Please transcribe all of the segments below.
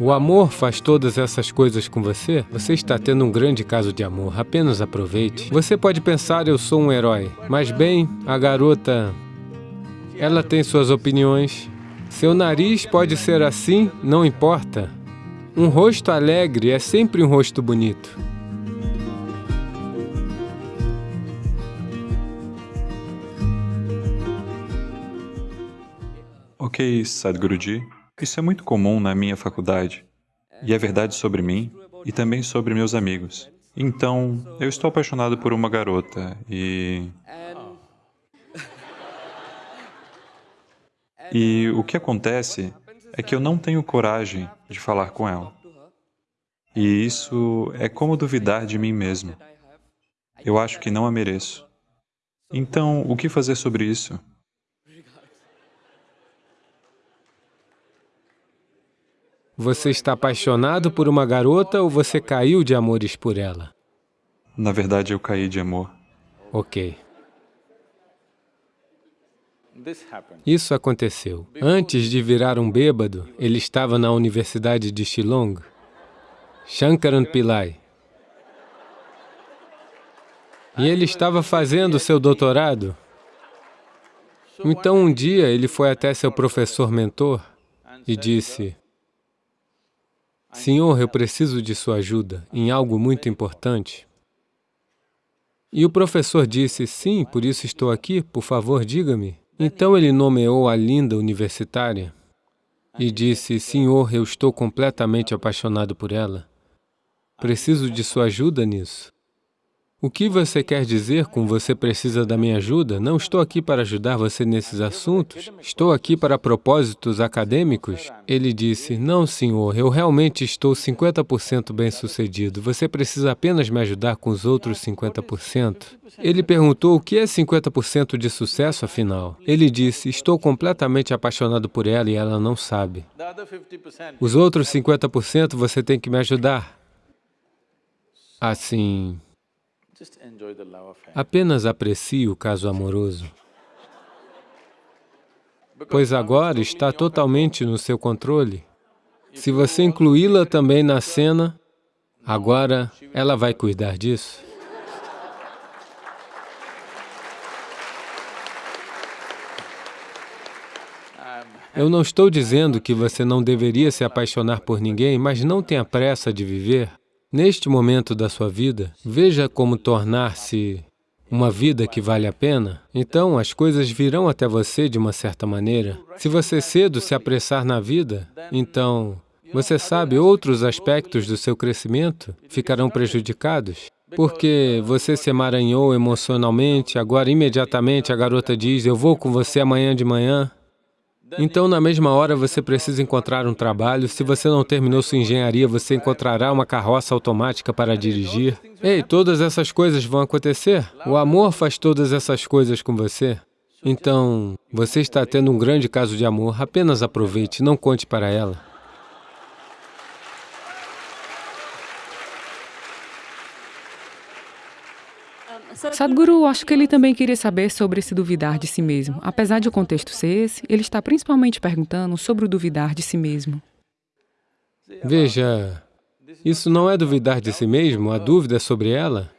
O amor faz todas essas coisas com você? Você está tendo um grande caso de amor, apenas aproveite. Você pode pensar, eu sou um herói, mas bem, a garota, ela tem suas opiniões. Seu nariz pode ser assim, não importa. Um rosto alegre é sempre um rosto bonito. Ok, Sadhguruji. Isso é muito comum na minha faculdade. E é verdade sobre mim e também sobre meus amigos. Então, eu estou apaixonado por uma garota e... E o que acontece é que eu não tenho coragem de falar com ela. E isso é como duvidar de mim mesmo. Eu acho que não a mereço. Então, o que fazer sobre isso? Você está apaixonado por uma garota ou você caiu de amores por ela? Na verdade, eu caí de amor. Ok. Isso aconteceu. Antes de virar um bêbado, ele estava na Universidade de Shillong, Shankaran Pillai. E ele estava fazendo seu doutorado. Então, um dia, ele foi até seu professor mentor e disse, Senhor, eu preciso de sua ajuda em algo muito importante. E o professor disse, sim, por isso estou aqui, por favor, diga-me. Então ele nomeou a linda universitária e disse, Senhor, eu estou completamente apaixonado por ela. Preciso de sua ajuda nisso. O que você quer dizer com você precisa da minha ajuda? Não estou aqui para ajudar você nesses assuntos. Estou aqui para propósitos acadêmicos. Ele disse, não, senhor, eu realmente estou 50% bem-sucedido. Você precisa apenas me ajudar com os outros 50%. Ele perguntou o que é 50% de sucesso, afinal. Ele disse, estou completamente apaixonado por ela e ela não sabe. Os outros 50% você tem que me ajudar. Assim... Apenas aprecie o caso amoroso, pois agora está totalmente no seu controle. Se você incluí-la também na cena, agora ela vai cuidar disso. Eu não estou dizendo que você não deveria se apaixonar por ninguém, mas não tenha pressa de viver. Neste momento da sua vida, veja como tornar-se uma vida que vale a pena, então as coisas virão até você de uma certa maneira. Se você cedo se apressar na vida, então, você sabe, outros aspectos do seu crescimento ficarão prejudicados. Porque você se emaranhou emocionalmente, agora imediatamente a garota diz, eu vou com você amanhã de manhã, então, na mesma hora, você precisa encontrar um trabalho. Se você não terminou sua engenharia, você encontrará uma carroça automática para dirigir. Ei, todas essas coisas vão acontecer. O amor faz todas essas coisas com você. Então, você está tendo um grande caso de amor, apenas aproveite, não conte para ela. Sadhguru, acho que ele também queria saber sobre se duvidar de si mesmo. Apesar de o contexto ser esse, ele está principalmente perguntando sobre o duvidar de si mesmo. Veja, isso não é duvidar de si mesmo, a dúvida é sobre ela.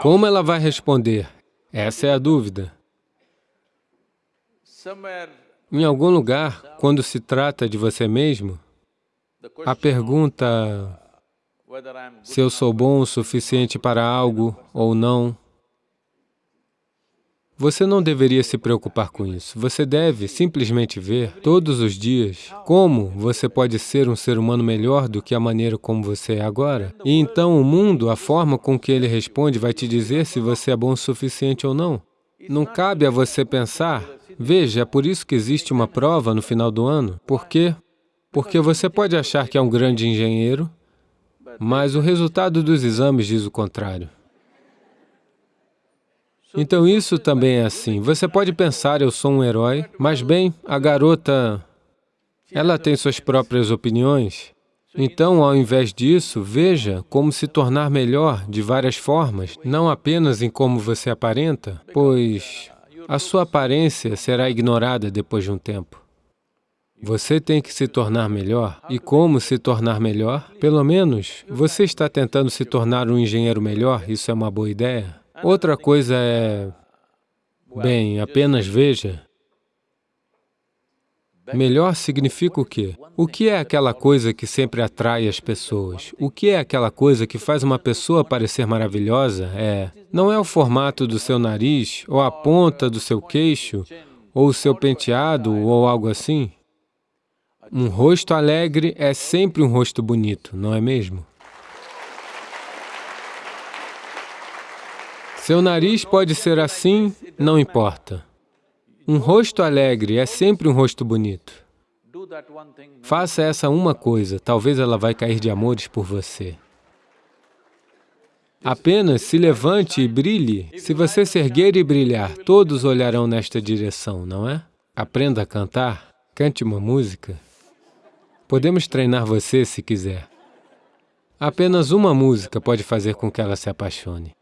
Como ela vai responder? Essa é a dúvida. Em algum lugar, quando se trata de você mesmo, a pergunta se eu sou bom o suficiente para algo ou não. Você não deveria se preocupar com isso. Você deve simplesmente ver, todos os dias, como você pode ser um ser humano melhor do que a maneira como você é agora. E então o mundo, a forma com que ele responde, vai te dizer se você é bom o suficiente ou não. Não cabe a você pensar, veja, é por isso que existe uma prova no final do ano. Por quê? Porque você pode achar que é um grande engenheiro, mas o resultado dos exames diz o contrário. Então isso também é assim. Você pode pensar, eu sou um herói, mas bem, a garota, ela tem suas próprias opiniões. Então, ao invés disso, veja como se tornar melhor de várias formas, não apenas em como você aparenta, pois a sua aparência será ignorada depois de um tempo. Você tem que se tornar melhor. E como se tornar melhor? Pelo menos, você está tentando se tornar um engenheiro melhor? Isso é uma boa ideia? Outra coisa é... Bem, apenas veja. Melhor significa o quê? O que é aquela coisa que sempre atrai as pessoas? O que é aquela coisa que faz uma pessoa parecer maravilhosa? É, não é o formato do seu nariz, ou a ponta do seu queixo, ou o seu penteado, ou algo assim? Um rosto alegre é sempre um rosto bonito, não é mesmo? Seu nariz pode ser assim, não importa. Um rosto alegre é sempre um rosto bonito. Faça essa uma coisa, talvez ela vai cair de amores por você. Apenas se levante e brilhe. Se você se erguer e brilhar, todos olharão nesta direção, não é? Aprenda a cantar, cante uma música. Podemos treinar você se quiser. Apenas uma música pode fazer com que ela se apaixone.